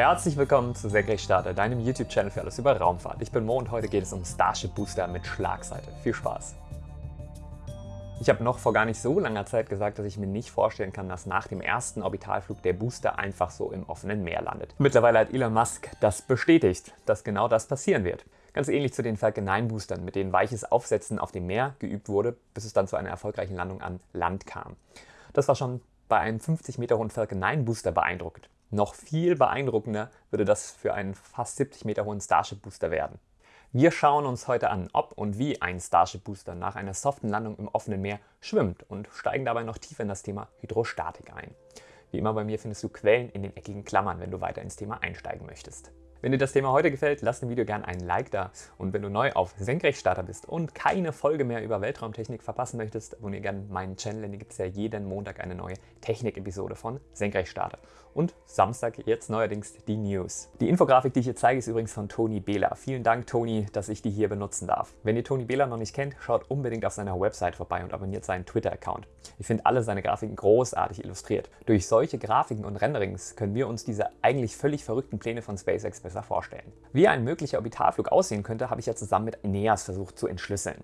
Herzlich willkommen zu Senkrechtstarter, deinem YouTube-Channel für alles über Raumfahrt. Ich bin Mo und heute geht es um Starship Booster mit Schlagseite. Viel Spaß! Ich habe noch vor gar nicht so langer Zeit gesagt, dass ich mir nicht vorstellen kann, dass nach dem ersten Orbitalflug der Booster einfach so im offenen Meer landet. Mittlerweile hat Elon Musk das bestätigt, dass genau das passieren wird. Ganz ähnlich zu den Falcon 9 Boostern, mit denen weiches Aufsetzen auf dem Meer geübt wurde, bis es dann zu einer erfolgreichen Landung an Land kam. Das war schon bei einem 50 Meter hohen Falcon 9 Booster beeindruckend. Noch viel beeindruckender würde das für einen fast 70 Meter hohen Starship Booster werden. Wir schauen uns heute an, ob und wie ein Starship Booster nach einer soften Landung im offenen Meer schwimmt und steigen dabei noch tiefer in das Thema Hydrostatik ein. Wie immer bei mir findest du Quellen in den eckigen Klammern, wenn du weiter ins Thema einsteigen möchtest. Wenn dir das Thema heute gefällt, lass dem Video gerne einen Like da. Und wenn du neu auf Senkrechtstarter bist und keine Folge mehr über Weltraumtechnik verpassen möchtest, abonniere gerne meinen Channel, denn hier gibt es ja jeden Montag eine neue Technik-Episode von Senkrechtstarter. Und Samstag jetzt neuerdings die News. Die Infografik, die ich hier zeige, ist übrigens von Toni Behler. Vielen Dank, Toni, dass ich die hier benutzen darf. Wenn ihr Toni Behler noch nicht kennt, schaut unbedingt auf seiner Website vorbei und abonniert seinen Twitter-Account. Ich finde alle seine Grafiken großartig illustriert. Durch solche Grafiken und Renderings können wir uns diese eigentlich völlig verrückten Pläne von SpaceX besser vorstellen. Wie ein möglicher Orbitalflug aussehen könnte, habe ich ja zusammen mit Ineas versucht zu entschlüsseln.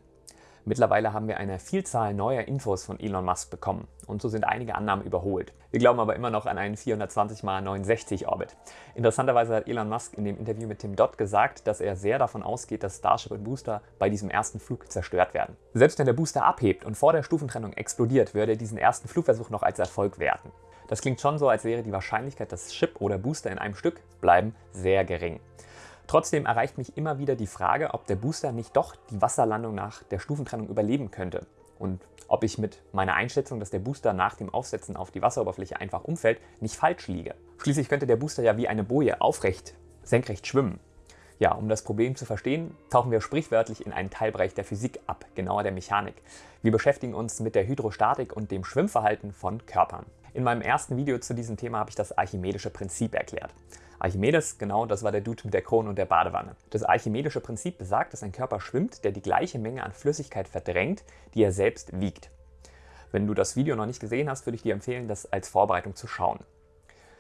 Mittlerweile haben wir eine Vielzahl neuer Infos von Elon Musk bekommen und so sind einige Annahmen überholt. Wir glauben aber immer noch an einen 420x69 Orbit. Interessanterweise hat Elon Musk in dem Interview mit Tim Dodd gesagt, dass er sehr davon ausgeht, dass Starship und Booster bei diesem ersten Flug zerstört werden. Selbst wenn der Booster abhebt und vor der Stufentrennung explodiert, würde er diesen ersten Flugversuch noch als Erfolg werten. Das klingt schon so, als wäre die Wahrscheinlichkeit, dass Chip oder Booster in einem Stück bleiben, sehr gering. Trotzdem erreicht mich immer wieder die Frage, ob der Booster nicht doch die Wasserlandung nach der Stufentrennung überleben könnte und ob ich mit meiner Einschätzung, dass der Booster nach dem Aufsetzen auf die Wasseroberfläche einfach umfällt, nicht falsch liege. Schließlich könnte der Booster ja wie eine Boje aufrecht, senkrecht schwimmen. Ja, um das Problem zu verstehen, tauchen wir sprichwörtlich in einen Teilbereich der Physik ab, genauer der Mechanik. Wir beschäftigen uns mit der Hydrostatik und dem Schwimmverhalten von Körpern. In meinem ersten Video zu diesem Thema habe ich das archimedische Prinzip erklärt. Archimedes, genau, das war der Dude mit der Krone und der Badewanne. Das archimedische Prinzip besagt, dass ein Körper schwimmt, der die gleiche Menge an Flüssigkeit verdrängt, die er selbst wiegt. Wenn du das Video noch nicht gesehen hast, würde ich dir empfehlen, das als Vorbereitung zu schauen.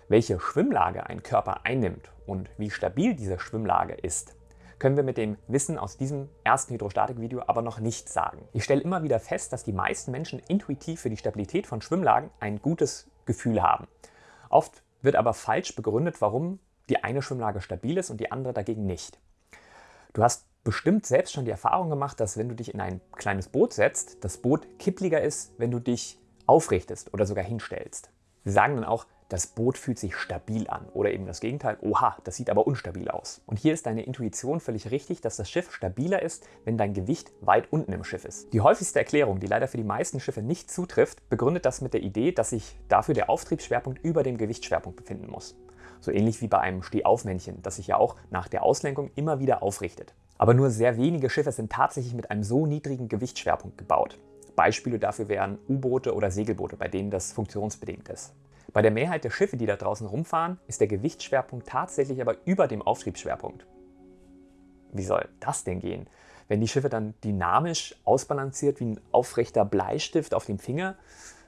Welche Schwimmlage ein Körper einnimmt und wie stabil diese Schwimmlage ist, können wir mit dem Wissen aus diesem ersten Hydrostatik-Video aber noch nicht sagen. Ich stelle immer wieder fest, dass die meisten Menschen intuitiv für die Stabilität von Schwimmlagen ein gutes Gefühl haben. Oft wird aber falsch begründet, warum die eine Schwimmlage stabil ist und die andere dagegen nicht. Du hast bestimmt selbst schon die Erfahrung gemacht, dass wenn du dich in ein kleines Boot setzt, das Boot kippliger ist, wenn du dich aufrichtest oder sogar hinstellst. Sie sagen dann auch, das Boot fühlt sich stabil an oder eben das Gegenteil, oha, das sieht aber unstabil aus. Und hier ist deine Intuition völlig richtig, dass das Schiff stabiler ist, wenn dein Gewicht weit unten im Schiff ist. Die häufigste Erklärung, die leider für die meisten Schiffe nicht zutrifft, begründet das mit der Idee, dass sich dafür der Auftriebsschwerpunkt über dem Gewichtsschwerpunkt befinden muss. So ähnlich wie bei einem Stehaufmännchen, das sich ja auch nach der Auslenkung immer wieder aufrichtet. Aber nur sehr wenige Schiffe sind tatsächlich mit einem so niedrigen Gewichtsschwerpunkt gebaut. Beispiele dafür wären U-Boote oder Segelboote, bei denen das funktionsbedingt ist. Bei der Mehrheit der Schiffe, die da draußen rumfahren, ist der Gewichtsschwerpunkt tatsächlich aber über dem Auftriebsschwerpunkt. Wie soll das denn gehen? Wenn die Schiffe dann dynamisch ausbalanciert wie ein aufrechter Bleistift auf dem Finger?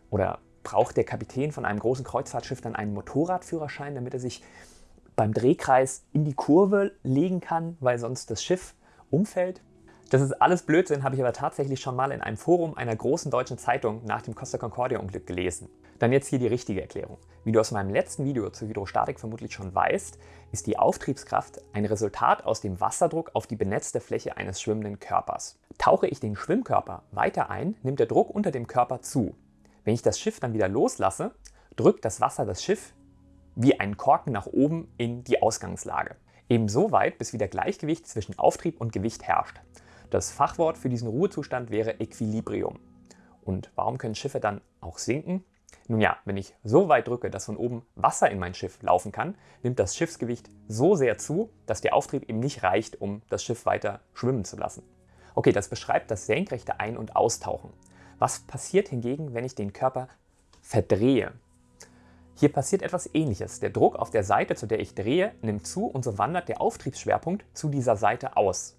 Oder braucht der Kapitän von einem großen Kreuzfahrtschiff dann einen Motorradführerschein, damit er sich beim Drehkreis in die Kurve legen kann, weil sonst das Schiff umfällt? Das ist alles Blödsinn, habe ich aber tatsächlich schon mal in einem Forum einer großen deutschen Zeitung nach dem Costa Concordia Unglück gelesen. Dann jetzt hier die richtige Erklärung. Wie du aus meinem letzten Video zur Hydrostatik vermutlich schon weißt, ist die Auftriebskraft ein Resultat aus dem Wasserdruck auf die benetzte Fläche eines schwimmenden Körpers. Tauche ich den Schwimmkörper weiter ein, nimmt der Druck unter dem Körper zu. Wenn ich das Schiff dann wieder loslasse, drückt das Wasser das Schiff wie ein Korken nach oben in die Ausgangslage. Ebenso weit, bis wieder Gleichgewicht zwischen Auftrieb und Gewicht herrscht. Das Fachwort für diesen Ruhezustand wäre Equilibrium. Und warum können Schiffe dann auch sinken? Nun ja, wenn ich so weit drücke, dass von oben Wasser in mein Schiff laufen kann, nimmt das Schiffsgewicht so sehr zu, dass der Auftrieb eben nicht reicht, um das Schiff weiter schwimmen zu lassen. Okay, das beschreibt das senkrechte Ein- und Austauchen. Was passiert hingegen, wenn ich den Körper verdrehe? Hier passiert etwas ähnliches. Der Druck auf der Seite, zu der ich drehe, nimmt zu und so wandert der Auftriebsschwerpunkt zu dieser Seite aus.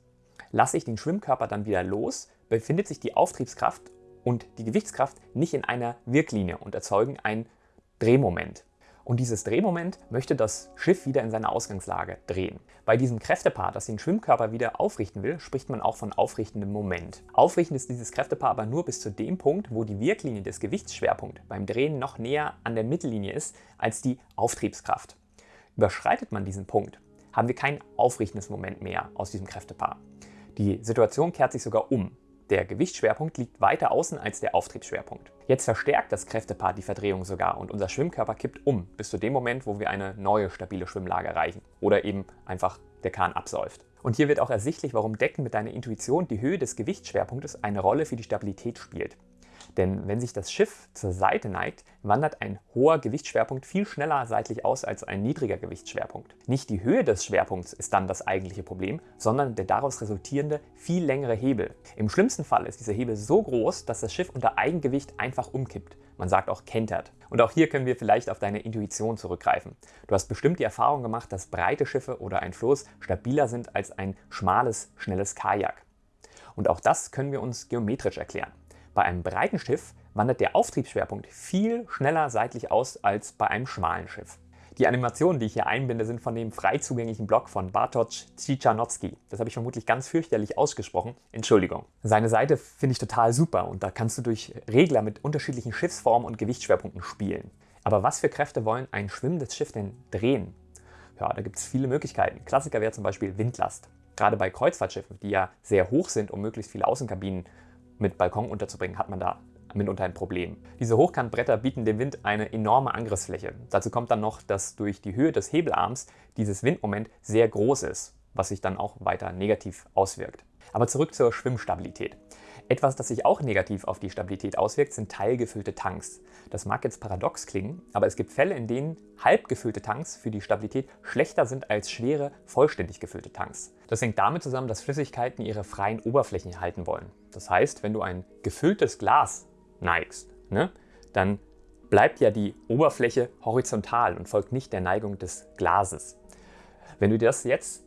Lasse ich den Schwimmkörper dann wieder los, befindet sich die Auftriebskraft und die Gewichtskraft nicht in einer Wirklinie und erzeugen ein Drehmoment. Und dieses Drehmoment möchte das Schiff wieder in seine Ausgangslage drehen. Bei diesem Kräftepaar, das den Schwimmkörper wieder aufrichten will, spricht man auch von aufrichtendem Moment. Aufrichten ist dieses Kräftepaar aber nur bis zu dem Punkt, wo die Wirklinie des Gewichtsschwerpunkts beim Drehen noch näher an der Mittellinie ist als die Auftriebskraft. Überschreitet man diesen Punkt, haben wir kein aufrichtendes Moment mehr aus diesem Kräftepaar. Die Situation kehrt sich sogar um. Der Gewichtsschwerpunkt liegt weiter außen als der Auftriebsschwerpunkt. Jetzt verstärkt das Kräftepaar die Verdrehung sogar und unser Schwimmkörper kippt um, bis zu dem Moment, wo wir eine neue stabile Schwimmlage erreichen oder eben einfach der Kahn absäuft. Und hier wird auch ersichtlich, warum Decken mit deiner Intuition die Höhe des Gewichtsschwerpunktes eine Rolle für die Stabilität spielt. Denn wenn sich das Schiff zur Seite neigt, wandert ein hoher Gewichtsschwerpunkt viel schneller seitlich aus als ein niedriger Gewichtsschwerpunkt. Nicht die Höhe des Schwerpunkts ist dann das eigentliche Problem, sondern der daraus resultierende viel längere Hebel. Im schlimmsten Fall ist dieser Hebel so groß, dass das Schiff unter Eigengewicht einfach umkippt. Man sagt auch kentert. Und auch hier können wir vielleicht auf deine Intuition zurückgreifen. Du hast bestimmt die Erfahrung gemacht, dass breite Schiffe oder ein Floß stabiler sind als ein schmales, schnelles Kajak. Und auch das können wir uns geometrisch erklären. Bei einem breiten Schiff wandert der Auftriebsschwerpunkt viel schneller seitlich aus als bei einem schmalen Schiff. Die Animationen, die ich hier einbinde, sind von dem frei zugänglichen Blog von Bartosz Cichanowski. Das habe ich vermutlich ganz fürchterlich ausgesprochen. Entschuldigung. Seine Seite finde ich total super und da kannst du durch Regler mit unterschiedlichen Schiffsformen und Gewichtsschwerpunkten spielen. Aber was für Kräfte wollen ein schwimmendes Schiff denn drehen? Ja, da gibt es viele Möglichkeiten. Klassiker wäre zum Beispiel Windlast. Gerade bei Kreuzfahrtschiffen, die ja sehr hoch sind, um möglichst viele Außenkabinen mit Balkon unterzubringen, hat man da mitunter ein Problem. Diese Hochkantbretter bieten dem Wind eine enorme Angriffsfläche. Dazu kommt dann noch, dass durch die Höhe des Hebelarms dieses Windmoment sehr groß ist, was sich dann auch weiter negativ auswirkt. Aber zurück zur Schwimmstabilität. Etwas, das sich auch negativ auf die Stabilität auswirkt, sind teilgefüllte Tanks. Das mag jetzt paradox klingen, aber es gibt Fälle, in denen halbgefüllte Tanks für die Stabilität schlechter sind als schwere, vollständig gefüllte Tanks. Das hängt damit zusammen, dass Flüssigkeiten ihre freien Oberflächen halten wollen. Das heißt, wenn du ein gefülltes Glas neigst, ne, dann bleibt ja die Oberfläche horizontal und folgt nicht der Neigung des Glases. Wenn du dir das jetzt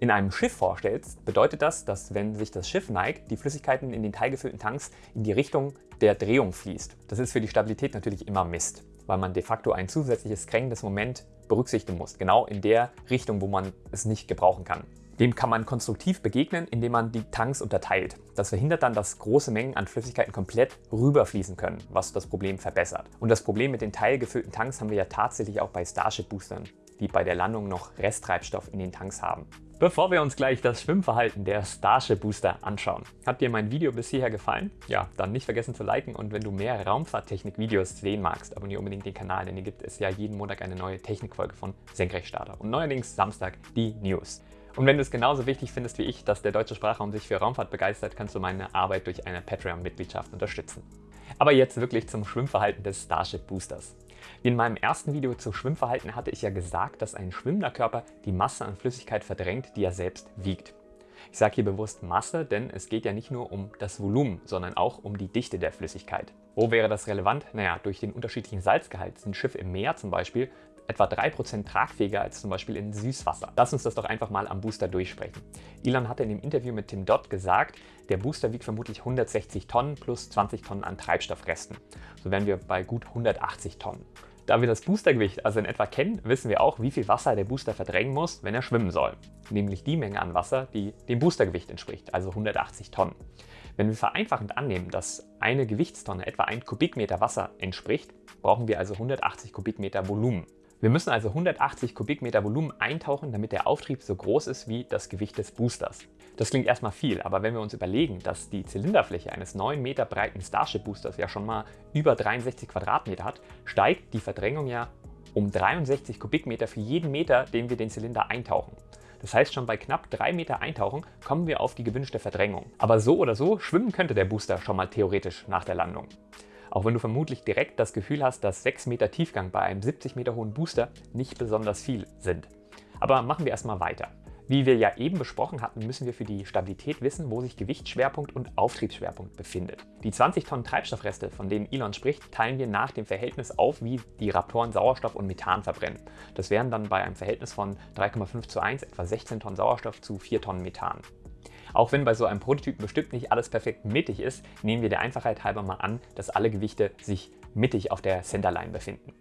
in einem Schiff vorstellst, bedeutet das, dass wenn sich das Schiff neigt, die Flüssigkeiten in den teilgefüllten Tanks in die Richtung der Drehung fließt. Das ist für die Stabilität natürlich immer Mist, weil man de facto ein zusätzliches kränkendes Moment berücksichtigen muss, genau in der Richtung, wo man es nicht gebrauchen kann. Dem kann man konstruktiv begegnen, indem man die Tanks unterteilt. Das verhindert dann, dass große Mengen an Flüssigkeiten komplett rüberfließen können, was das Problem verbessert. Und das Problem mit den teilgefüllten Tanks haben wir ja tatsächlich auch bei Starship-Boostern, die bei der Landung noch Resttreibstoff in den Tanks haben. Bevor wir uns gleich das Schwimmverhalten der Starship Booster anschauen, hat dir mein Video bis hierher gefallen? Ja, dann nicht vergessen zu liken und wenn du mehr Raumfahrttechnik-Videos sehen magst, abonniere unbedingt den Kanal, denn hier gibt es ja jeden Montag eine neue Technikfolge von Senkrechtstarter und neuerdings Samstag die News. Und wenn du es genauso wichtig findest wie ich, dass der deutsche Sprachraum sich für Raumfahrt begeistert, kannst du meine Arbeit durch eine Patreon-Mitgliedschaft unterstützen. Aber jetzt wirklich zum Schwimmverhalten des Starship Boosters. In meinem ersten Video zu Schwimmverhalten hatte ich ja gesagt, dass ein schwimmender Körper die Masse an Flüssigkeit verdrängt, die er selbst wiegt. Ich sage hier bewusst Masse, denn es geht ja nicht nur um das Volumen, sondern auch um die Dichte der Flüssigkeit. Wo wäre das relevant? Naja, durch den unterschiedlichen Salzgehalt sind Schiffe im Meer zum Beispiel etwa 3% tragfähiger als zum Beispiel in Süßwasser. Lass uns das doch einfach mal am Booster durchsprechen. Elon hatte in dem Interview mit Tim Dodd gesagt, der Booster wiegt vermutlich 160 Tonnen plus 20 Tonnen an Treibstoffresten. So wären wir bei gut 180 Tonnen. Da wir das Boostergewicht also in etwa kennen, wissen wir auch, wie viel Wasser der Booster verdrängen muss, wenn er schwimmen soll. Nämlich die Menge an Wasser, die dem Boostergewicht entspricht, also 180 Tonnen. Wenn wir vereinfachend annehmen, dass eine Gewichtstonne etwa ein Kubikmeter Wasser entspricht, brauchen wir also 180 Kubikmeter Volumen. Wir müssen also 180 Kubikmeter Volumen eintauchen, damit der Auftrieb so groß ist wie das Gewicht des Boosters. Das klingt erstmal viel, aber wenn wir uns überlegen, dass die Zylinderfläche eines 9 Meter breiten Starship Boosters ja schon mal über 63 Quadratmeter hat, steigt die Verdrängung ja um 63 Kubikmeter für jeden Meter, den wir den Zylinder eintauchen. Das heißt, schon bei knapp 3 Meter Eintauchen kommen wir auf die gewünschte Verdrängung. Aber so oder so schwimmen könnte der Booster schon mal theoretisch nach der Landung. Auch wenn du vermutlich direkt das Gefühl hast, dass 6 Meter Tiefgang bei einem 70 Meter hohen Booster nicht besonders viel sind. Aber machen wir erstmal weiter. Wie wir ja eben besprochen hatten, müssen wir für die Stabilität wissen, wo sich Gewichtsschwerpunkt und Auftriebsschwerpunkt befindet. Die 20 Tonnen Treibstoffreste, von denen Elon spricht, teilen wir nach dem Verhältnis auf, wie die Raptoren Sauerstoff und Methan verbrennen. Das wären dann bei einem Verhältnis von 3,5 zu 1 etwa 16 Tonnen Sauerstoff zu 4 Tonnen Methan. Auch wenn bei so einem Prototypen bestimmt nicht alles perfekt mittig ist, nehmen wir der Einfachheit halber mal an, dass alle Gewichte sich mittig auf der Centerline befinden.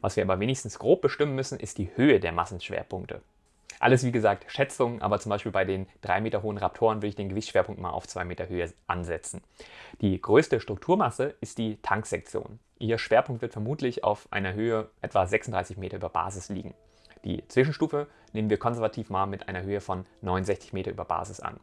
Was wir aber wenigstens grob bestimmen müssen, ist die Höhe der Massenschwerpunkte. Alles wie gesagt Schätzungen, aber zum Beispiel bei den 3 Meter hohen Raptoren würde ich den Gewichtsschwerpunkt mal auf 2 Meter Höhe ansetzen. Die größte Strukturmasse ist die Tanksektion. Ihr Schwerpunkt wird vermutlich auf einer Höhe etwa 36 Meter über Basis liegen. Die Zwischenstufe nehmen wir konservativ mal mit einer Höhe von 69 Meter über Basis an.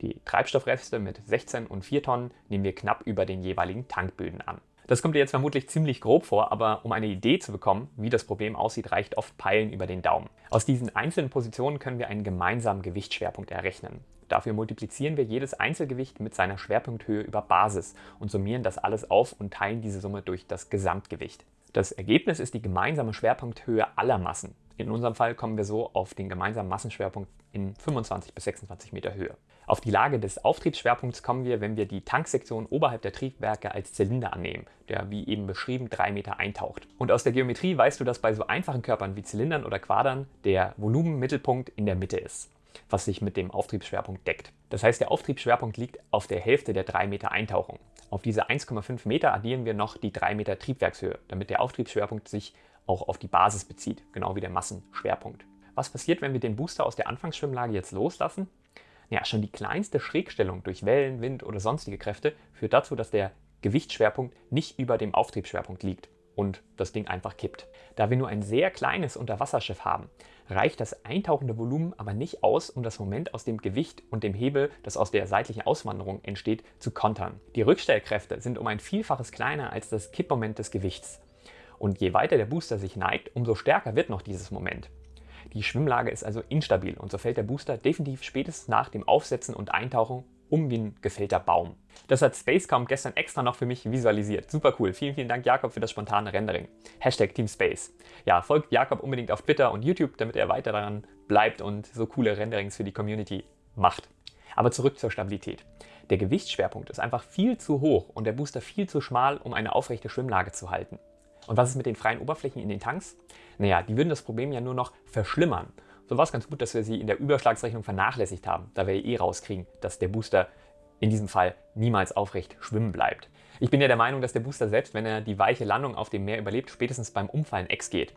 Die Treibstoffreste mit 16 und 4 Tonnen nehmen wir knapp über den jeweiligen Tankböden an. Das kommt dir jetzt vermutlich ziemlich grob vor, aber um eine Idee zu bekommen, wie das Problem aussieht, reicht oft Peilen über den Daumen. Aus diesen einzelnen Positionen können wir einen gemeinsamen Gewichtsschwerpunkt errechnen. Dafür multiplizieren wir jedes Einzelgewicht mit seiner Schwerpunkthöhe über Basis und summieren das alles auf und teilen diese Summe durch das Gesamtgewicht. Das Ergebnis ist die gemeinsame Schwerpunkthöhe aller Massen. In unserem Fall kommen wir so auf den gemeinsamen Massenschwerpunkt in 25 bis 26 Meter Höhe. Auf die Lage des Auftriebsschwerpunkts kommen wir, wenn wir die Tanksektion oberhalb der Triebwerke als Zylinder annehmen, der wie eben beschrieben 3 Meter eintaucht. Und aus der Geometrie weißt du, dass bei so einfachen Körpern wie Zylindern oder Quadern der Volumenmittelpunkt in der Mitte ist was sich mit dem Auftriebsschwerpunkt deckt. Das heißt, der Auftriebsschwerpunkt liegt auf der Hälfte der 3 Meter Eintauchung. Auf diese 1,5 Meter addieren wir noch die 3 Meter Triebwerkshöhe, damit der Auftriebsschwerpunkt sich auch auf die Basis bezieht, genau wie der Massenschwerpunkt. Was passiert, wenn wir den Booster aus der Anfangsschwimmlage jetzt loslassen? Ja, schon die kleinste Schrägstellung durch Wellen, Wind oder sonstige Kräfte führt dazu, dass der Gewichtsschwerpunkt nicht über dem Auftriebsschwerpunkt liegt und das Ding einfach kippt. Da wir nur ein sehr kleines Unterwasserschiff haben, reicht das eintauchende Volumen aber nicht aus, um das Moment aus dem Gewicht und dem Hebel, das aus der seitlichen Auswanderung entsteht, zu kontern. Die Rückstellkräfte sind um ein Vielfaches kleiner als das Kippmoment des Gewichts. Und je weiter der Booster sich neigt, umso stärker wird noch dieses Moment. Die Schwimmlage ist also instabil und so fällt der Booster definitiv spätestens nach dem Aufsetzen und Eintauchen um wie ein gefällter Baum. Das hat Spacecom gestern extra noch für mich visualisiert. Super cool. Vielen, vielen Dank Jakob für das spontane Rendering. Hashtag Team Space. Ja, folgt Jakob unbedingt auf Twitter und YouTube, damit er weiter daran bleibt und so coole Renderings für die Community macht. Aber zurück zur Stabilität. Der Gewichtsschwerpunkt ist einfach viel zu hoch und der Booster viel zu schmal, um eine aufrechte Schwimmlage zu halten. Und was ist mit den freien Oberflächen in den Tanks? Naja, die würden das Problem ja nur noch verschlimmern. So war es ganz gut, dass wir sie in der Überschlagsrechnung vernachlässigt haben, da wir eh rauskriegen, dass der Booster in diesem Fall niemals aufrecht schwimmen bleibt. Ich bin ja der Meinung, dass der Booster selbst, wenn er die weiche Landung auf dem Meer überlebt, spätestens beim Umfallen ex geht.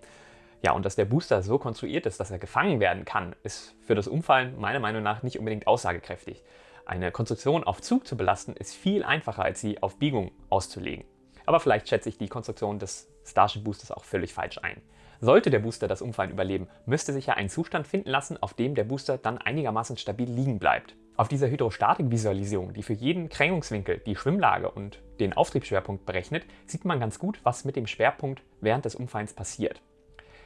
Ja, und dass der Booster so konstruiert ist, dass er gefangen werden kann, ist für das Umfallen meiner Meinung nach nicht unbedingt aussagekräftig. Eine Konstruktion auf Zug zu belasten, ist viel einfacher, als sie auf Biegung auszulegen. Aber vielleicht schätze ich die Konstruktion des Starship Boosters auch völlig falsch ein. Sollte der Booster das Umfallen überleben, müsste sich ja ein Zustand finden lassen, auf dem der Booster dann einigermaßen stabil liegen bleibt. Auf dieser Hydrostatik-Visualisierung, die für jeden Krängungswinkel die Schwimmlage und den Auftriebsschwerpunkt berechnet, sieht man ganz gut, was mit dem Schwerpunkt während des Umfallens passiert.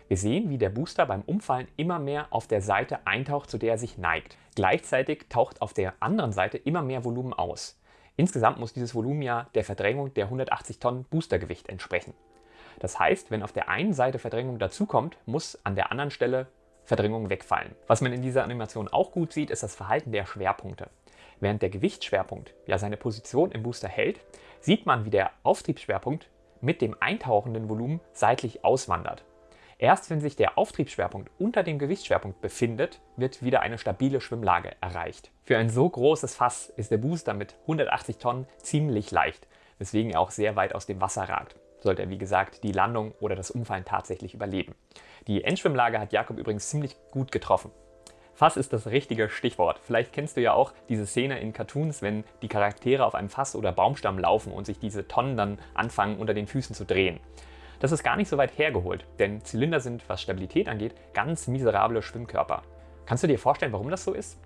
Wir sehen, wie der Booster beim Umfallen immer mehr auf der Seite eintaucht, zu der er sich neigt. Gleichzeitig taucht auf der anderen Seite immer mehr Volumen aus. Insgesamt muss dieses Volumen ja der Verdrängung der 180 Tonnen Boostergewicht entsprechen. Das heißt, wenn auf der einen Seite Verdrängung dazukommt, muss an der anderen Stelle Verdrängung wegfallen. Was man in dieser Animation auch gut sieht, ist das Verhalten der Schwerpunkte. Während der Gewichtsschwerpunkt ja seine Position im Booster hält, sieht man, wie der Auftriebsschwerpunkt mit dem eintauchenden Volumen seitlich auswandert. Erst wenn sich der Auftriebsschwerpunkt unter dem Gewichtsschwerpunkt befindet, wird wieder eine stabile Schwimmlage erreicht. Für ein so großes Fass ist der Booster mit 180 Tonnen ziemlich leicht, weswegen er auch sehr weit aus dem Wasser ragt sollte er wie gesagt die Landung oder das Umfallen tatsächlich überleben. Die Endschwimmlage hat Jakob übrigens ziemlich gut getroffen. Fass ist das richtige Stichwort. Vielleicht kennst du ja auch diese Szene in Cartoons, wenn die Charaktere auf einem Fass oder Baumstamm laufen und sich diese Tonnen dann anfangen unter den Füßen zu drehen. Das ist gar nicht so weit hergeholt, denn Zylinder sind, was Stabilität angeht, ganz miserable Schwimmkörper. Kannst du dir vorstellen, warum das so ist?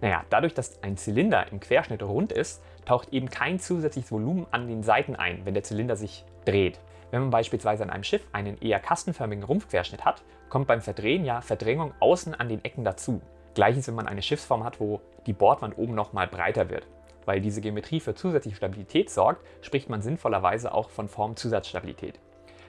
Naja, dadurch, dass ein Zylinder im Querschnitt rund ist, taucht eben kein zusätzliches Volumen an den Seiten ein, wenn der Zylinder sich dreht. Wenn man beispielsweise an einem Schiff einen eher kastenförmigen Rumpfquerschnitt hat, kommt beim Verdrehen ja Verdrängung außen an den Ecken dazu. Gleiches, wenn man eine Schiffsform hat, wo die Bordwand oben nochmal breiter wird. Weil diese Geometrie für zusätzliche Stabilität sorgt, spricht man sinnvollerweise auch von Formzusatzstabilität.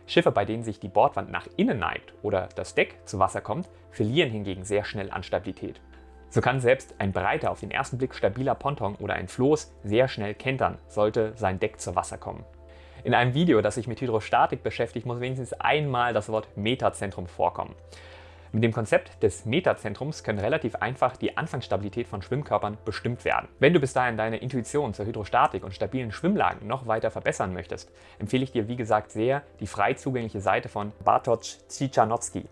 Schiffe, bei denen sich die Bordwand nach innen neigt oder das Deck zu Wasser kommt, verlieren hingegen sehr schnell an Stabilität. So kann selbst ein breiter, auf den ersten Blick stabiler Ponton oder ein Floß sehr schnell kentern, sollte sein Deck zu Wasser kommen. In einem Video, das sich mit Hydrostatik beschäftigt, muss wenigstens einmal das Wort Metazentrum vorkommen. Mit dem Konzept des Metazentrums können relativ einfach die Anfangsstabilität von Schwimmkörpern bestimmt werden. Wenn du bis dahin deine Intuition zur Hydrostatik und stabilen Schwimmlagen noch weiter verbessern möchtest, empfehle ich dir wie gesagt sehr die frei zugängliche Seite von Bartosz Cichanowski,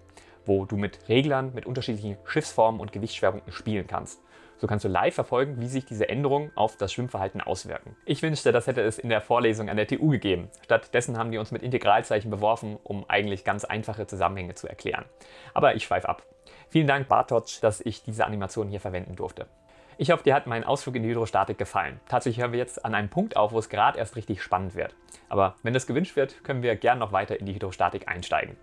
wo du mit Reglern mit unterschiedlichen Schiffsformen und Gewichtsschwerpunkten spielen kannst. So kannst du live verfolgen, wie sich diese Änderungen auf das Schwimmverhalten auswirken. Ich wünschte, das hätte es in der Vorlesung an der TU gegeben. Stattdessen haben die uns mit Integralzeichen beworfen, um eigentlich ganz einfache Zusammenhänge zu erklären. Aber ich schweife ab. Vielen Dank Bartosz, dass ich diese Animation hier verwenden durfte. Ich hoffe, dir hat mein Ausflug in die Hydrostatik gefallen. Tatsächlich hören wir jetzt an einem Punkt auf, wo es gerade erst richtig spannend wird. Aber wenn das gewünscht wird, können wir gern noch weiter in die Hydrostatik einsteigen.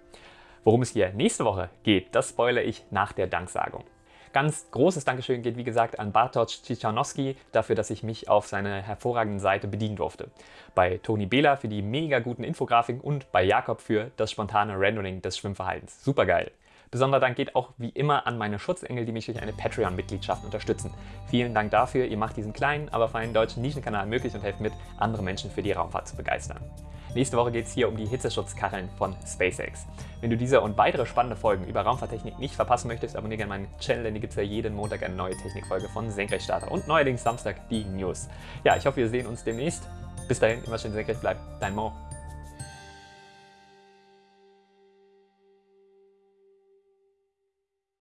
Worum es hier nächste Woche geht, das spoilere ich nach der Danksagung. Ganz großes Dankeschön geht wie gesagt an Bartosz Cichanowski dafür, dass ich mich auf seiner hervorragenden Seite bedienen durfte. Bei Toni Behler für die mega guten Infografiken und bei Jakob für das spontane Rendering des Schwimmverhaltens. Super geil! Besonderer Dank geht auch wie immer an meine Schutzengel, die mich durch eine Patreon-Mitgliedschaft unterstützen. Vielen Dank dafür, ihr macht diesen kleinen, aber feinen deutschen Nischenkanal möglich und helft mit, andere Menschen für die Raumfahrt zu begeistern. Nächste Woche geht es hier um die Hitzeschutzkacheln von SpaceX. Wenn du diese und weitere spannende Folgen über Raumfahrttechnik nicht verpassen möchtest, abonniere gerne meinen Channel, denn hier gibt es ja jeden Montag eine neue Technikfolge von Senkrechtstarter und neuerdings Samstag die News. Ja, ich hoffe, wir sehen uns demnächst. Bis dahin, immer schön senkrecht bleiben. Dein Mo.